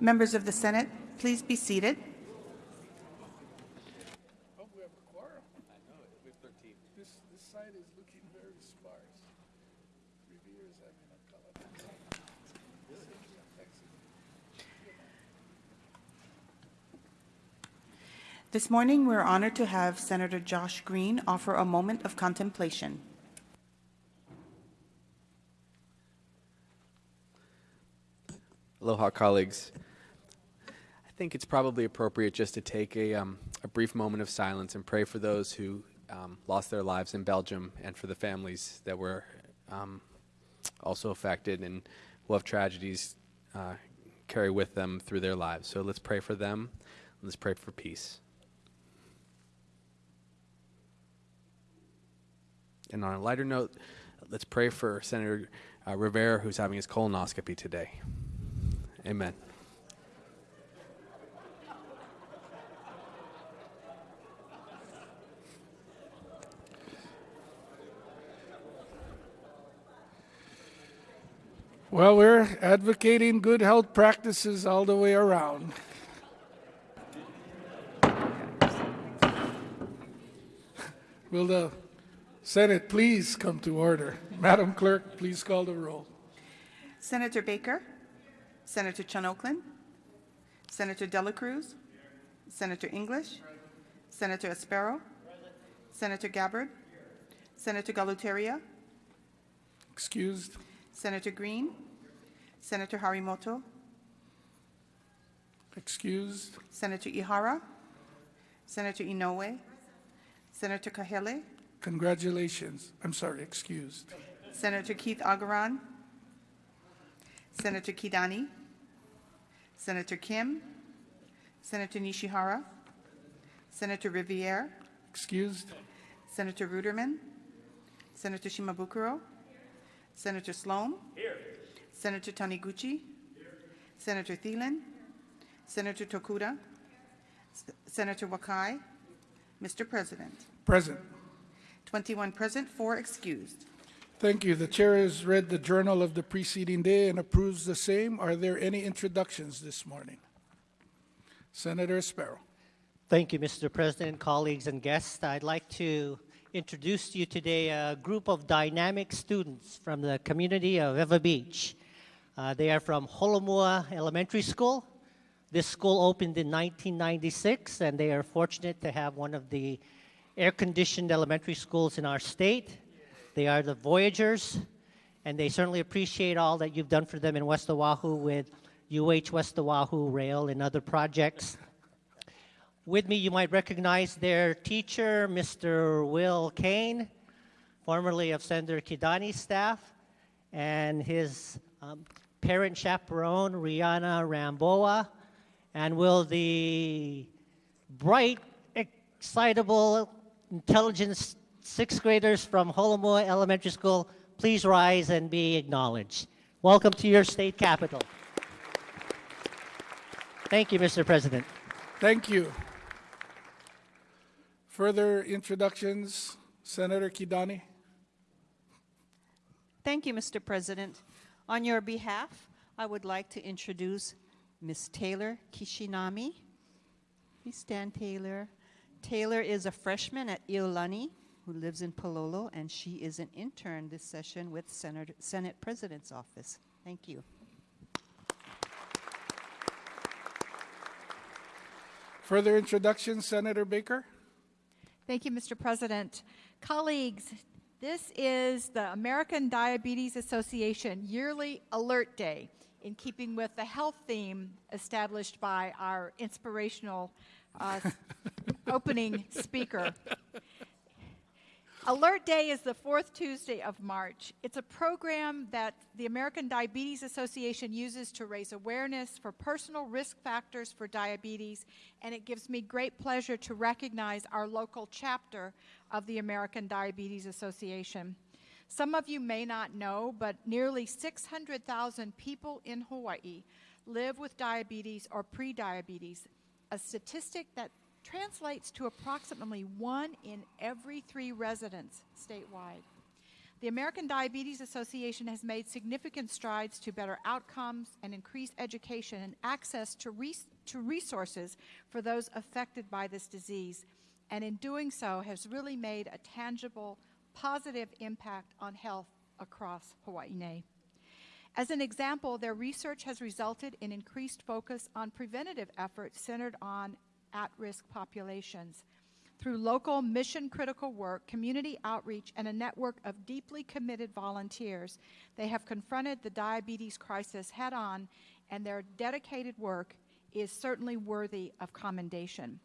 Members of the Senate, please be seated. Oh, we have a quorum. I know, we have 13. This, this side is looking very sparse. Riviere having a color. This morning, we're honored to have Senator Josh Green offer a moment of contemplation. Aloha, colleagues. I think it's probably appropriate just to take a, um, a brief moment of silence and pray for those who um, lost their lives in Belgium and for the families that were um, also affected and will have tragedies uh, carry with them through their lives. So let's pray for them. Let's pray for peace. And on a lighter note, let's pray for Senator uh, Riviere, who's having his colonoscopy today. Amen. Well, we're advocating good health practices all the way around. Will the Senate please come to order? Madam Clerk, please call the roll. Senator Baker, Senator Chun Oakland, Senator Dela Cruz, Senator English, Senator Espero, Senator Gabbard, Senator Galuteria, Excused. Senator Green, Senator Harimoto, Excused. Senator Ihara, Senator Inouye, Senator Kahele, Congratulations. I'm sorry, excused. Senator Keith Agaran, Senator Kidani, Senator Kim, Senator Nishihara, Senator Riviere, Excused. Senator Ruderman, Senator Shimabukuro, Senator Slom, Senator Taniguchi, Senator Thielen, Senator Tokuda, S- Senator Wakai, Mr. President. Present. 21 present, 4 excused. Thank you. The chair has read the journal of the preceding day and approves the same. Are there any introductions this morning? Senator Espero. Thank you, Mr. President, colleagues, and guests. I'd like to introduce to you today a group of dynamic students from the community of Ewa Beach. Uh, they are from Holomua Elementary School. This school opened in 1996, and they are fortunate to have one of the air-conditioned elementary schools in our state. They are the Voyagers, and they certainly appreciate all that you've done for them in West Oahu with UH West Oahu Rail and other projects. With me, you might recognize their teacher, Mr. Will Kane, formerly of Senator Kidani's staff, and his um, parent chaperone, Rihanna Ramboa, and will the bright, excitable, intelligent sixth graders from Holomua Elementary School please rise and be acknowledged. Welcome to your state capital. Thank you, Mr. President. Thank you. Further introductions, Senator Kidani. Thank you, Mr. President. On your behalf, I would like to introduce Ms. Taylor Kishinami. Please stand, Taylor. Taylor is a freshman at Iolani who lives in Palolo, and she is an intern this session with Senate, Senate President's Office. Thank you. Further introductions, Senator Baker. Thank you, Mr. President. Colleagues, this is the American Diabetes Association Yearly Alert Day in keeping with the health theme established by our inspirational uh, opening speaker. Alert Day is the fourth Tuesday of March. It's a program that the American Diabetes Association uses to raise awareness for personal risk factors for diabetes, and it gives me great pleasure to recognize our local chapter of the American Diabetes Association. Some of you may not know, but nearly 600,000 people in Hawaii live with diabetes or prediabetes, a statistic that translates to approximately one in every three residents statewide. The American Diabetes Association has made significant strides to better outcomes and increase education and access to, res- to resources for those affected by this disease, and in doing so has really made a tangible, positive impact on health across Hawaii. As an example, their research has resulted in increased focus on preventative efforts centered on at risk populations. Through local mission critical work, community outreach, and a network of deeply committed volunteers, they have confronted the diabetes crisis head on, and their dedicated work is certainly worthy of commendation.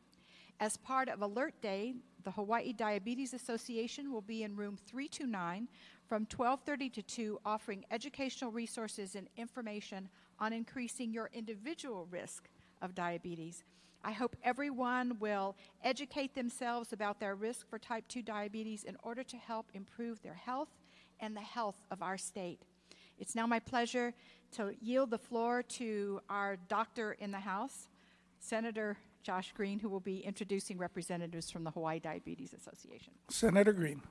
As part of Alert Day, the Hawaii Diabetes Association will be in room 329 from 12:30 to 2 offering educational resources and information on increasing your individual risk of diabetes. I hope everyone will educate themselves about their risk for type 2 diabetes in order to help improve their health and the health of our state. It's now my pleasure to yield the floor to our doctor in the House, Senator Josh Green, who will be introducing representatives from the Hawaii Diabetes Association. Senator Green.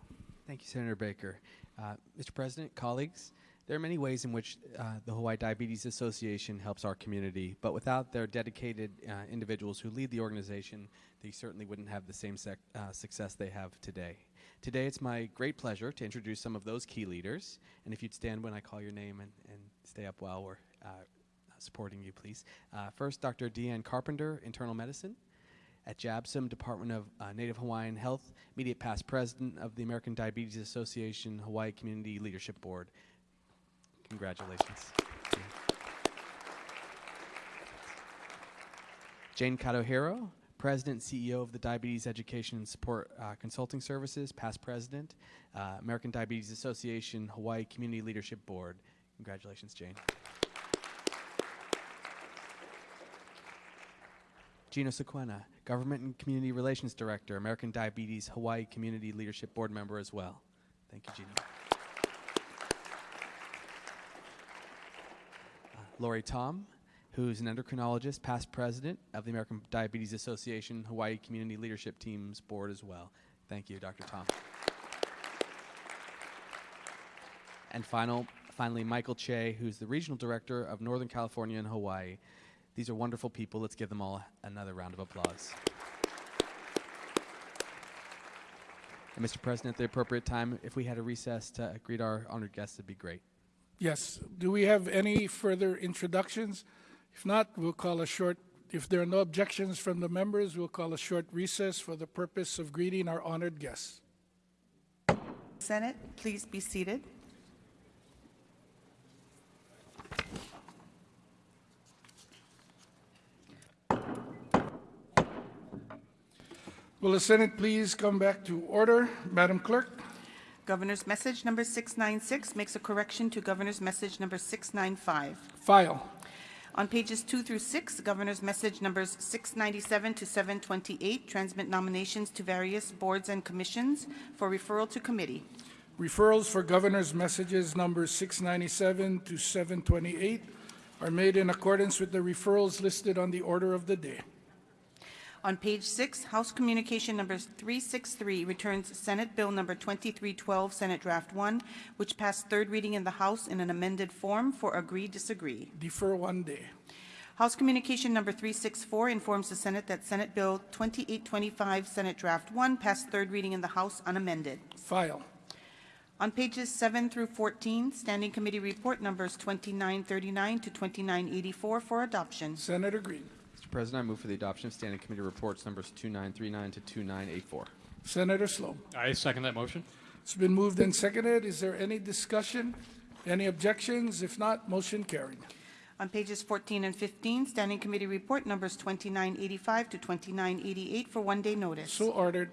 Thank you, Senator Baker. Uh, Mr. President, colleagues, there are many ways in which uh, the Hawaii Diabetes Association helps our community, but without their dedicated uh, individuals who lead the organization, they certainly wouldn't have the same uh, success they have today. Today, it's my great pleasure to introduce some of those key leaders, and if you'd stand when I call your name and, and stay up while we're uh, supporting you, please. Uh, first, Dr. Deanne Carpenter, Internal Medicine at JABSOM, Department of uh, Native Hawaiian Health, immediate past president of the American Diabetes Association Hawaii Community Leadership Board. Congratulations. Jane Kadohiro, President CEO of the Diabetes Education and Support uh, Consulting Services, past president, uh, American Diabetes Association Hawaii Community Leadership Board. Congratulations, Jane. Gino Sequena, Government and Community Relations Director, American Diabetes Hawaii Community Leadership Board member as well. Thank you, Gino. Lori Tom, who's an endocrinologist, past president of the American Diabetes Association Hawaii Community Leadership Teams Board as well. Thank you, Dr. Tom. And final, finally, Michael Che, who's the regional director of Northern California and Hawaii. These are wonderful people. Let's give them all another round of applause. And Mr. President, at the appropriate time, if we had a recess to greet our honored guests, it'd be great. Yes. Do we have any further introductions? If not, we'll call a short, if there are no objections from the members, we'll call a short recess for the purpose of greeting our honored guests. Senate, please be seated. Will the Senate please come back to order? Madam Clerk? Governor's message number 696 makes a correction to Governor's message number 695. File. On pages 2 through 6, Governor's message numbers 697 to 728 transmit nominations to various boards and commissions for referral to committee. Referrals for governor's messages numbers 697 to 728 are made in accordance with the referrals listed on the order of the day. On page 6, House Communication number 363 returns Senate Bill number 2312, Senate Draft 1, which passed third reading in the House in an amended form for agree-disagree. Defer one day. House Communication number 364 informs the Senate that Senate Bill 2825, Senate Draft 1, passed third reading in the House unamended. File. On pages 7 through 14, Standing Committee Report numbers 2939 to 2984 for adoption. Senator Green. Mr. President, I move for the adoption of Standing Committee Reports numbers 2939 to 2984. Senator Slom. I second that motion. It's been moved and seconded. Is there any discussion? Any objections? If not, motion carried. On pages 14 and 15, Standing Committee Report numbers 2985 to 2988 for one-day notice. So ordered.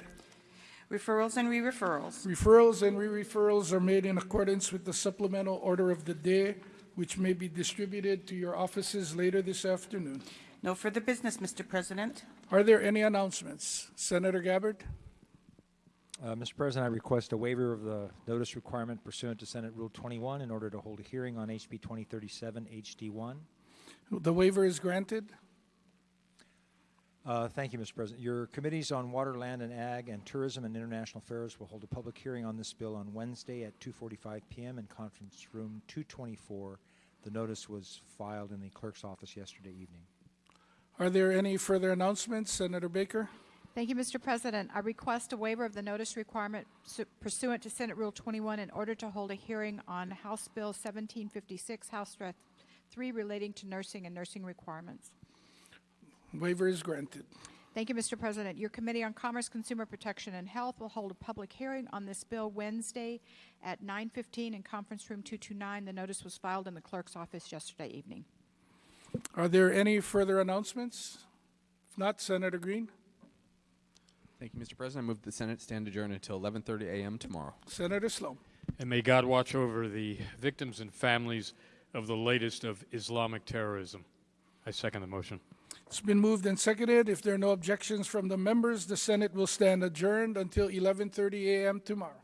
Referrals and re-referrals. Referrals and re-referrals are made in accordance with the supplemental order of the day, which may be distributed to your offices later this afternoon. No further business, Mr. President. Are there any announcements? Senator Gabbard? Uh, Mr. President, I request a waiver of the notice requirement pursuant to Senate Rule 21 in order to hold a hearing on HB 2037 HD1. The waiver is granted. Uh, Thank you, Mr. President. Your committees on Water, Land, and Ag, and Tourism and International Affairs will hold a public hearing on this bill on Wednesday at 2:45 PM in Conference Room 224. The notice was filed in the clerk's office yesterday evening. Are there any further announcements? Senator Baker? Thank you, Mr. President. I request a waiver of the notice requirement pursuant to Senate Rule 21 in order to hold a hearing on House Bill 1756, House Draft 3 relating to nursing and nursing requirements. Waiver is granted. Thank you, Mr. President. Your Committee on Commerce, Consumer Protection, and Health will hold a public hearing on this bill Wednesday at 9:15 in Conference Room 229. The notice was filed in the clerk's office yesterday evening. Are there any further announcements? If not, Senator Green? Thank you, Mr. President. I move the Senate stand adjourned until 11:30 a.m. tomorrow. Senator Slom? And may God watch over the victims and families of the latest of Islamic terrorism. I second the motion. It's been moved and seconded. If there are no objections from the members, the Senate will stand adjourned until 11:30 a.m. tomorrow.